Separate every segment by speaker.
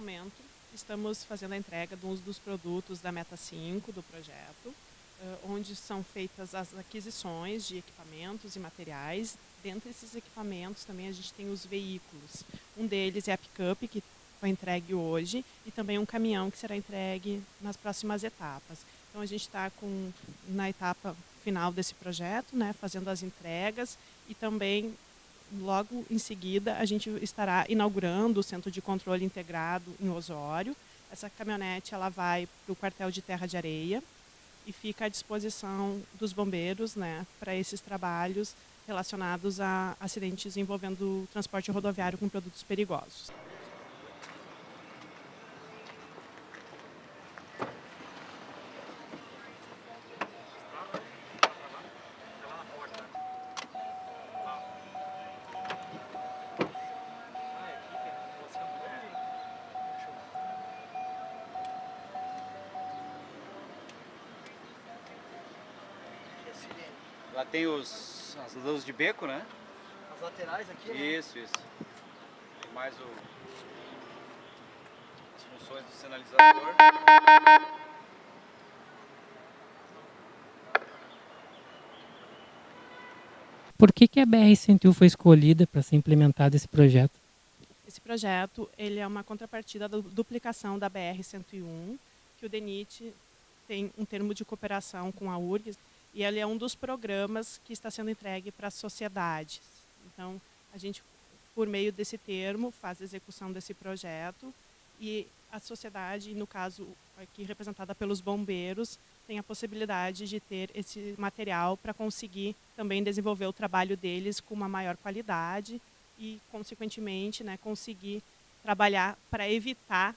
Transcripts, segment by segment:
Speaker 1: momento, estamos fazendo a entrega de um dos produtos da Meta 5 do projeto, onde são feitas as aquisições de equipamentos e materiais. Dentre esses equipamentos também a gente tem os veículos. Um deles é a picape, que foi entregue hoje, e também um caminhão que será entregue nas próximas etapas. Então a gente está na etapa final desse projeto, né, fazendo as entregas e também logo em seguida a gente estará inaugurando o Centro de Controle Integrado em Osório. Essa caminhonete ela vai para o quartel de Terra de Areia e fica à disposição dos bombeiros né, para esses trabalhos relacionados a acidentes envolvendo transporte rodoviário com produtos perigosos.
Speaker 2: Lá tem os, as luzes de beco, né?
Speaker 3: As laterais aqui,
Speaker 2: Isso, né? isso. Tem mais o, as funções do sinalizador.
Speaker 4: Por que, que a BR-101 foi escolhida para ser implementado esse projeto?
Speaker 1: Esse projeto ele é uma contrapartida da duplicação da BR-101, que o DENIT tem um termo de cooperação com a URGS, e ele é um dos programas que está sendo entregue para as sociedades. Então, a gente, por meio desse termo, faz a execução desse projeto e a sociedade, no caso aqui representada pelos bombeiros, tem a possibilidade de ter esse material para conseguir também desenvolver o trabalho deles com uma maior qualidade e, consequentemente, né, conseguir trabalhar para evitar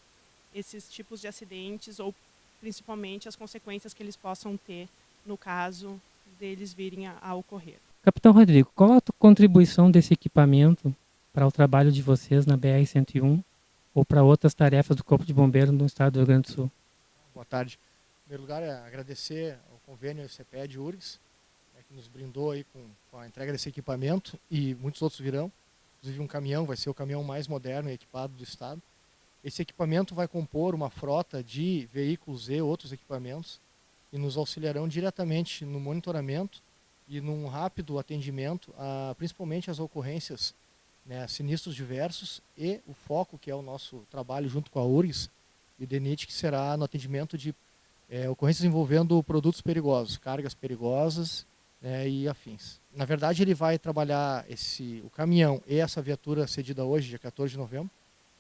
Speaker 1: esses tipos de acidentes ou principalmente as consequências que eles possam ter no caso deles virem a, a ocorrer.
Speaker 4: Capitão Rodrigo, qual a contribuição desse equipamento para o trabalho de vocês na BR-101 ou para outras tarefas do Corpo de Bombeiros no estado do Rio Grande do Sul?
Speaker 3: Boa tarde. Em primeiro lugar, é agradecer ao convênio CPED URGS, né, que nos brindou aí com, com, a entrega desse equipamento e muitos outros virão. Inclusive um caminhão, vai ser o caminhão mais moderno e equipado do estado. Esse equipamento vai compor uma frota de veículos e outros equipamentos e nos auxiliarão diretamente no monitoramento e num rápido atendimento, a, principalmente as ocorrências, né, sinistros diversos e o foco, que é o nosso trabalho junto com a URGS e o DENIT, que será no atendimento de é, ocorrências envolvendo produtos perigosos, cargas perigosas né, e afins. Na verdade, ele vai trabalhar esse, o caminhão e essa viatura cedida hoje, dia 14 de novembro,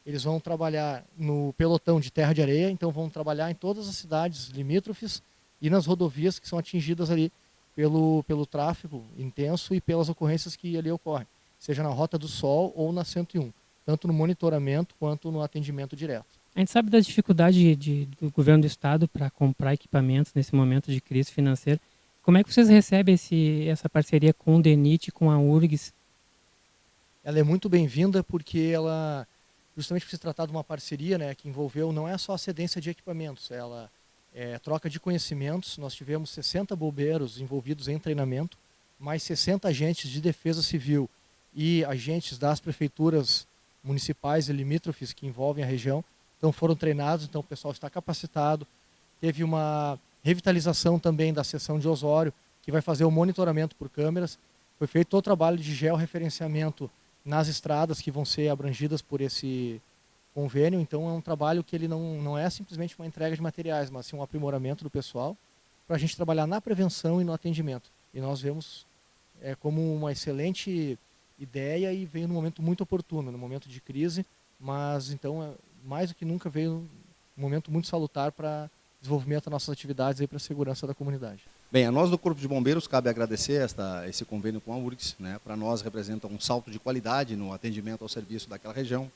Speaker 3: eles vão trabalhar no pelotão de terra de areia, então vão trabalhar em todas as cidades limítrofes, e nas rodovias que são atingidas ali pelo, pelo tráfego intenso e pelas ocorrências que ali ocorrem, seja na Rota do Sol ou na 101, tanto no monitoramento quanto no atendimento direto.
Speaker 4: A gente sabe da dificuldade de, do governo do estado para comprar equipamentos nesse momento de crise financeira. Como é que vocês recebem esse, essa parceria com o DENIT, com a URGS?
Speaker 3: Ela é muito bem-vinda porque ela, justamente por se tratar de uma parceria né, que envolveu não é só a cedência de equipamentos, ela é, troca de conhecimentos. Nós tivemos 60 bombeiros envolvidos em treinamento, mais 60 agentes de defesa civil e agentes das prefeituras municipais e limítrofes que envolvem a região. Então foram treinados, então o pessoal está capacitado. Teve uma revitalização também da seção de Osório, que vai fazer o monitoramento por câmeras. Foi feito o trabalho de georreferenciamento nas estradas que vão ser abrangidas por esse convênio, então é um trabalho que ele não, não é simplesmente uma entrega de materiais, mas sim um aprimoramento do pessoal para a gente trabalhar na prevenção e no atendimento. E nós vemos é, como uma excelente ideia e veio num momento muito oportuno, no momento de crise, mas então é, mais do que nunca veio um momento muito salutar para desenvolvimento das nossas atividades e para a segurança da comunidade.
Speaker 2: Bem, a nós do Corpo de Bombeiros cabe agradecer esta, esse convênio com a URGS, né? para nós representa um salto de qualidade no atendimento ao serviço daquela região?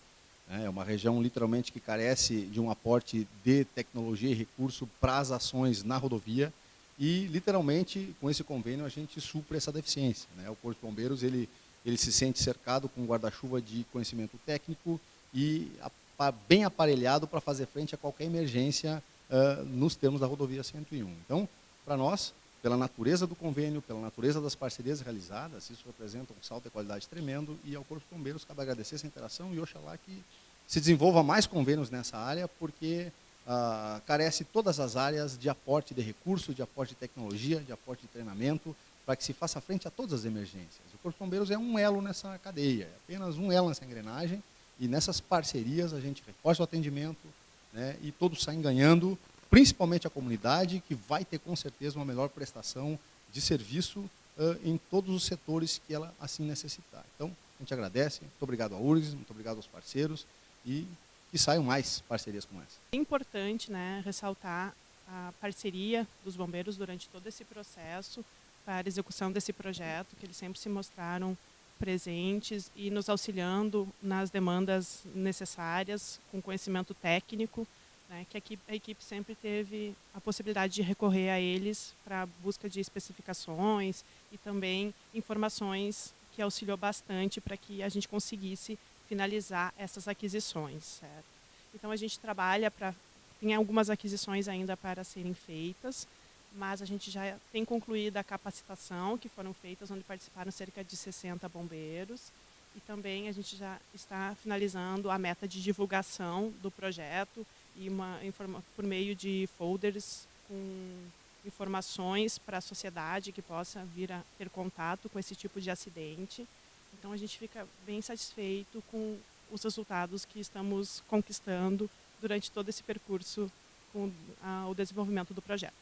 Speaker 2: É uma região literalmente que carece de um aporte de tecnologia e recurso para as ações na rodovia e literalmente com esse convênio a gente supre essa deficiência. Né? O Corpo de Bombeiros ele, ele se sente cercado com um guarda-chuva de conhecimento técnico e bem aparelhado para fazer frente a qualquer emergência uh, nos termos da rodovia 101. Então, para nós, pela natureza do convênio, pela natureza das parcerias realizadas, isso representa um salto de qualidade tremendo e ao Corpo de Bombeiros cabe agradecer essa interação e oxalá que se desenvolva mais convênios nessa área, porque ah, carece todas as áreas de aporte de recursos, de aporte de tecnologia, de aporte de treinamento, para que se faça frente a todas as emergências. O Corpo de Bombeiros é um elo nessa cadeia, é apenas um elo nessa engrenagem, e nessas parcerias a gente reforça o atendimento né, e todos saem ganhando, principalmente a comunidade, que vai ter com certeza uma melhor prestação de serviço uh, em todos os setores que ela assim necessitar. Então, a gente agradece, muito obrigado à URGS, muito obrigado aos parceiros e que saiam mais parcerias como essa.
Speaker 1: É importante né, ressaltar a parceria dos bombeiros durante todo esse processo para execução desse projeto, que eles sempre se mostraram presentes e nos auxiliando nas demandas necessárias, com conhecimento técnico, né, que a equipe, a equipe sempre teve a possibilidade de recorrer a eles para busca de especificações e também informações que auxiliou bastante para que a gente conseguisse finalizar essas aquisições. Certo? Então a gente trabalha para tem algumas aquisições ainda para serem feitas, mas a gente já tem concluído a capacitação que foram feitas, onde participaram cerca de 60 bombeiros, e também a gente já está finalizando a meta de divulgação do projeto e uma por meio de folders com informações para a sociedade que possa vir a ter contato com esse tipo de acidente. Então a gente fica bem satisfeito com os resultados que estamos conquistando durante todo esse percurso com a, o desenvolvimento do projeto.